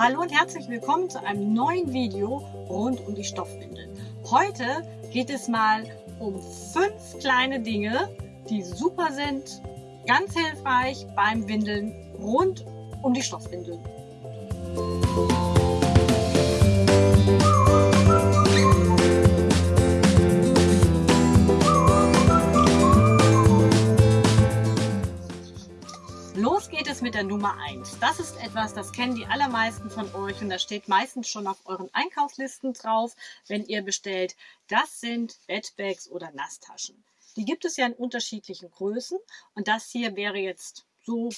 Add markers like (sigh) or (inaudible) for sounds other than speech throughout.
Hallo und herzlich willkommen zu einem neuen Video rund um die Stoffwindeln. Heute geht es mal um fünf kleine Dinge, die super sind, ganz hilfreich beim Windeln rund um die Stoffwindeln. Der Nummer 1. Das ist etwas, das kennen die allermeisten von euch und das steht meistens schon auf euren Einkaufslisten drauf, wenn ihr bestellt. Das sind Bettbags oder Nasstaschen. Die gibt es ja in unterschiedlichen Größen und das hier wäre jetzt so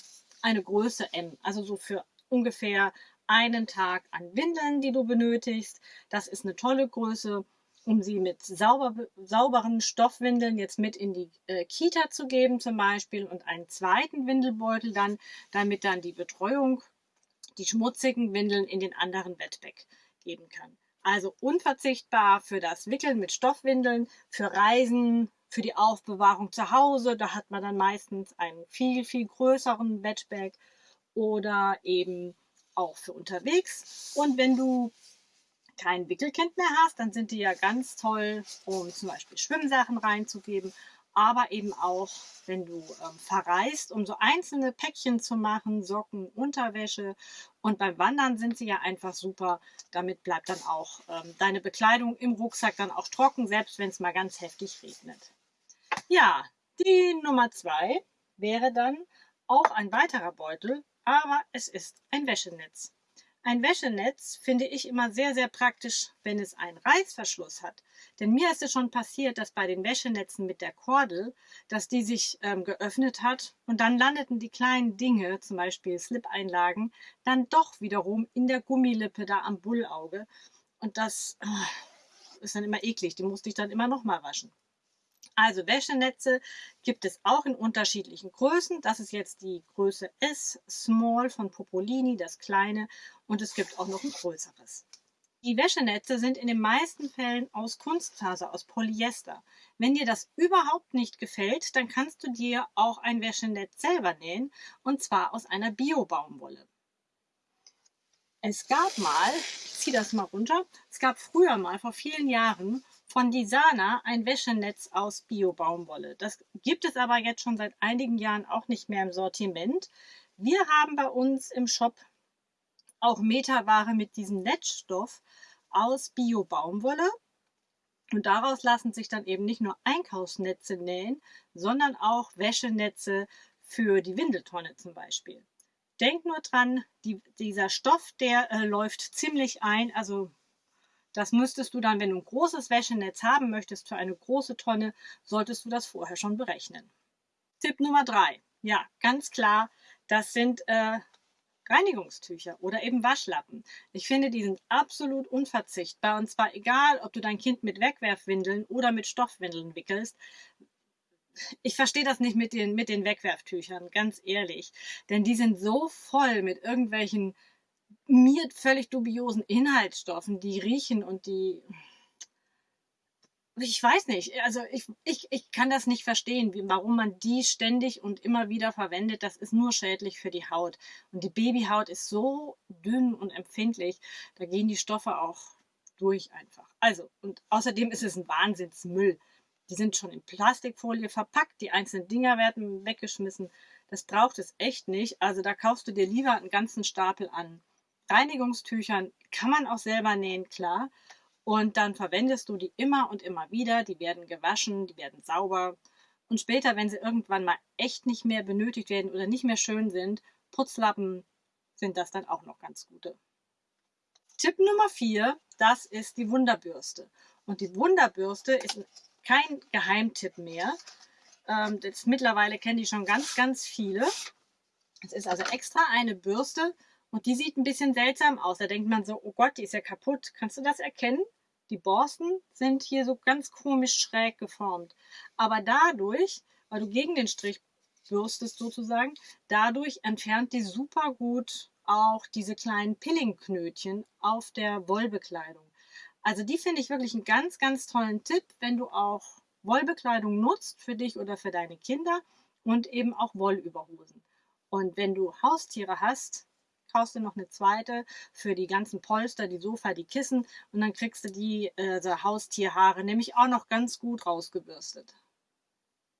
eine Größe M, also so für ungefähr einen Tag an Windeln, die du benötigst. Das ist eine tolle Größe um sie mit sauber, sauberen Stoffwindeln jetzt mit in die äh, Kita zu geben zum Beispiel und einen zweiten Windelbeutel dann, damit dann die Betreuung die schmutzigen Windeln in den anderen Bettbag geben kann. Also unverzichtbar für das Wickeln mit Stoffwindeln, für Reisen, für die Aufbewahrung zu Hause. Da hat man dann meistens einen viel, viel größeren Bettbag oder eben auch für unterwegs. Und wenn du kein Wickelkind mehr hast, dann sind die ja ganz toll, um zum Beispiel Schwimmsachen reinzugeben, aber eben auch, wenn du ähm, verreist, um so einzelne Päckchen zu machen, Socken, Unterwäsche. Und beim Wandern sind sie ja einfach super. Damit bleibt dann auch ähm, deine Bekleidung im Rucksack dann auch trocken, selbst wenn es mal ganz heftig regnet. Ja, die Nummer zwei wäre dann auch ein weiterer Beutel, aber es ist ein Wäschenetz. Ein Wäschenetz finde ich immer sehr, sehr praktisch, wenn es einen Reißverschluss hat. Denn mir ist es schon passiert, dass bei den Wäschenetzen mit der Kordel, dass die sich ähm, geöffnet hat und dann landeten die kleinen Dinge, zum Beispiel Slip-Einlagen, dann doch wiederum in der Gummilippe da am Bullauge. Und das äh, ist dann immer eklig, die musste ich dann immer nochmal waschen. Also Wäschenetze gibt es auch in unterschiedlichen Größen. Das ist jetzt die Größe S Small von Popolini, das kleine. Und es gibt auch noch ein größeres. Die Wäschenetze sind in den meisten Fällen aus Kunstfaser, aus Polyester. Wenn dir das überhaupt nicht gefällt, dann kannst du dir auch ein Wäschenetz selber nähen und zwar aus einer Bio-Baumwolle. Es gab mal, ich ziehe das mal runter, es gab früher mal vor vielen Jahren von Disana ein Wäschenetz aus Bio-Baumwolle. Das gibt es aber jetzt schon seit einigen Jahren auch nicht mehr im Sortiment. Wir haben bei uns im Shop auch Meterware mit diesem Netzstoff aus Bio-Baumwolle. Und daraus lassen sich dann eben nicht nur Einkaufsnetze nähen, sondern auch Wäschenetze für die Windeltonne zum Beispiel. Denk nur dran, die, dieser Stoff, der äh, läuft ziemlich ein, also das müsstest du dann, wenn du ein großes Wäschenetz haben möchtest für eine große Tonne, solltest du das vorher schon berechnen. Tipp Nummer drei. Ja, ganz klar, das sind äh, Reinigungstücher oder eben Waschlappen. Ich finde, die sind absolut unverzichtbar und zwar egal, ob du dein Kind mit Wegwerfwindeln oder mit Stoffwindeln wickelst. Ich verstehe das nicht mit den, mit den Wegwerftüchern, ganz ehrlich. Denn die sind so voll mit irgendwelchen mir völlig dubiosen Inhaltsstoffen, die riechen und die ich weiß nicht, also ich, ich, ich kann das nicht verstehen, wie, warum man die ständig und immer wieder verwendet. Das ist nur schädlich für die Haut. Und die Babyhaut ist so dünn und empfindlich, da gehen die Stoffe auch durch einfach. Also, und außerdem ist es ein Wahnsinnsmüll. Die sind schon in Plastikfolie verpackt, die einzelnen Dinger werden weggeschmissen. Das braucht es echt nicht. Also da kaufst du dir lieber einen ganzen Stapel an Reinigungstüchern kann man auch selber nähen, klar. Und dann verwendest du die immer und immer wieder. Die werden gewaschen, die werden sauber. Und später, wenn sie irgendwann mal echt nicht mehr benötigt werden oder nicht mehr schön sind, Putzlappen sind das dann auch noch ganz gute. Tipp Nummer 4, das ist die Wunderbürste. Und die Wunderbürste ist kein Geheimtipp mehr. Ähm, das mittlerweile kennen die schon ganz, ganz viele. Es ist also extra eine Bürste, und die sieht ein bisschen seltsam aus. Da denkt man so, oh Gott, die ist ja kaputt. Kannst du das erkennen? Die Borsten sind hier so ganz komisch schräg geformt. Aber dadurch, weil du gegen den Strich bürstest sozusagen, dadurch entfernt die super gut auch diese kleinen Pillingknötchen auf der Wollbekleidung. Also die finde ich wirklich einen ganz, ganz tollen Tipp, wenn du auch Wollbekleidung nutzt für dich oder für deine Kinder und eben auch Wollüberhosen. Und wenn du Haustiere hast, kaufst du noch eine zweite für die ganzen Polster, die Sofa, die Kissen und dann kriegst du die äh, Haustierhaare nämlich auch noch ganz gut rausgebürstet.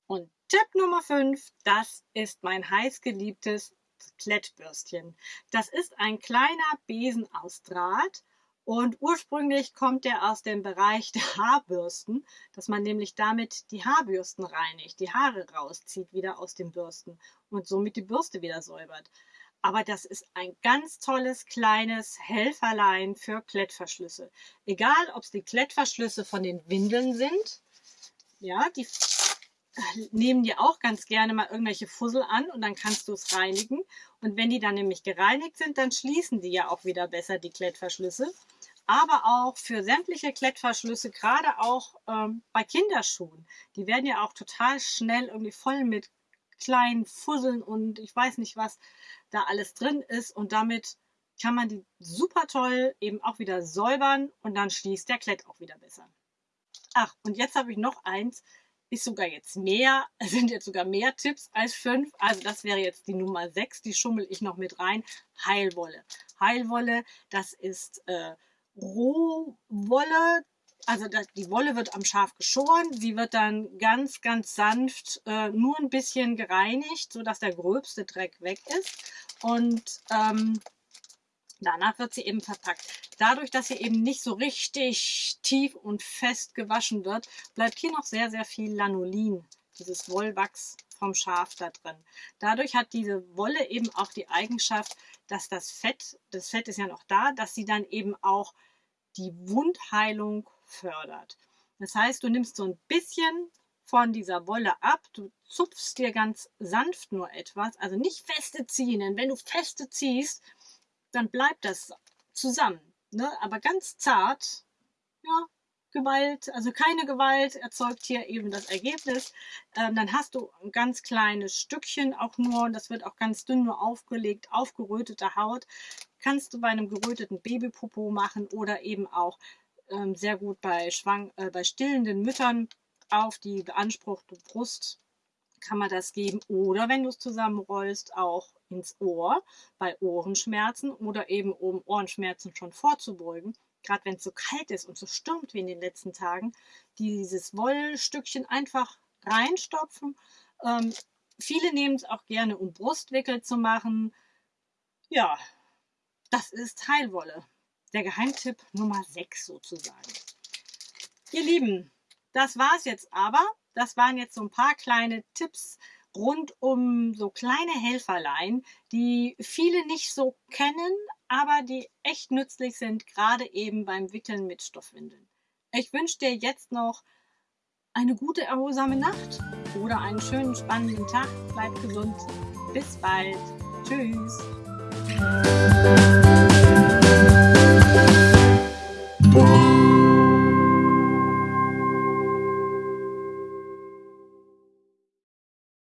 Und Tipp Nummer 5, das ist mein heißgeliebtes Klettbürstchen. Das ist ein kleiner Besen aus Draht und ursprünglich kommt der aus dem Bereich der Haarbürsten, dass man nämlich damit die Haarbürsten reinigt, die Haare rauszieht wieder aus den Bürsten und somit die Bürste wieder säubert. Aber das ist ein ganz tolles kleines Helferlein für Klettverschlüsse. Egal, ob es die Klettverschlüsse von den Windeln sind, ja, die nehmen die auch ganz gerne mal irgendwelche Fussel an und dann kannst du es reinigen. Und wenn die dann nämlich gereinigt sind, dann schließen die ja auch wieder besser die Klettverschlüsse. Aber auch für sämtliche Klettverschlüsse, gerade auch ähm, bei Kinderschuhen. Die werden ja auch total schnell irgendwie voll mit kleinen Fusseln und ich weiß nicht, was da alles drin ist. Und damit kann man die super toll eben auch wieder säubern und dann schließt der Klett auch wieder besser. Ach, und jetzt habe ich noch eins ist sogar jetzt mehr, (laughs) sind jetzt sogar mehr Tipps als fünf. Also das wäre jetzt die Nummer sechs, die schummel ich noch mit rein. Heilwolle. Heilwolle, das ist äh, Rohwolle. Also die Wolle wird am Schaf geschoren. Sie wird dann ganz, ganz sanft äh, nur ein bisschen gereinigt, sodass der gröbste Dreck weg ist. Und ähm, Danach wird sie eben verpackt. Dadurch, dass sie eben nicht so richtig tief und fest gewaschen wird, bleibt hier noch sehr, sehr viel Lanolin, dieses Wollwachs vom Schaf da drin. Dadurch hat diese Wolle eben auch die Eigenschaft, dass das Fett, das Fett ist ja noch da, dass sie dann eben auch die Wundheilung fördert. Das heißt, du nimmst so ein bisschen von dieser Wolle ab, du zupfst dir ganz sanft nur etwas, also nicht feste ziehen, denn wenn du feste ziehst, dann bleibt das zusammen. Ne? Aber ganz zart, ja, Gewalt, also keine Gewalt erzeugt hier eben das Ergebnis. Ähm, dann hast du ein ganz kleines Stückchen auch nur, das wird auch ganz dünn nur aufgelegt, aufgerötete Haut. Kannst du bei einem geröteten Babypopo machen oder eben auch ähm, sehr gut bei, schwang, äh, bei stillenden Müttern auf die beanspruchte Brust kann man das geben. Oder wenn du es zusammenrollst, auch ins Ohr bei Ohrenschmerzen oder eben um Ohrenschmerzen schon vorzubeugen. Gerade wenn es so kalt ist und so stürmt wie in den letzten Tagen, dieses Wollstückchen einfach reinstopfen. Ähm, viele nehmen es auch gerne, um Brustwickel zu machen. Ja, das ist Heilwolle. Der Geheimtipp Nummer 6 sozusagen. Ihr Lieben, das war es jetzt aber. Das waren jetzt so ein paar kleine Tipps rund um so kleine Helferlein, die viele nicht so kennen, aber die echt nützlich sind, gerade eben beim Wickeln mit Stoffwindeln. Ich wünsche dir jetzt noch eine gute, erholsame Nacht oder einen schönen, spannenden Tag. Bleib gesund. Bis bald. Tschüss.